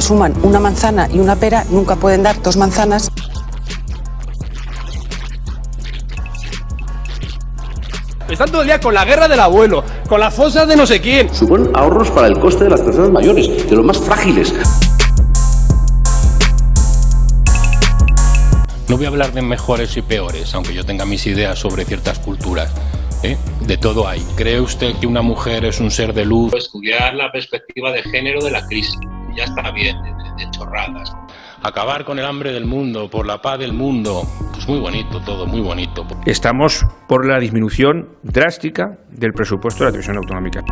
suman una manzana y una pera, nunca pueden dar dos manzanas. Están todo el día con la guerra del abuelo, con las fosas de no sé quién. Suponen ahorros para el coste de las personas mayores, de los más frágiles. No voy a hablar de mejores y peores, aunque yo tenga mis ideas sobre ciertas culturas. ¿eh? De todo hay. ¿Cree usted que una mujer es un ser de luz? Estudiar la perspectiva de género de la crisis. Ya está bien de, de chorradas. Acabar con el hambre del mundo, por la paz del mundo. Pues muy bonito todo, muy bonito. Estamos por la disminución drástica del presupuesto de la televisión autonómica.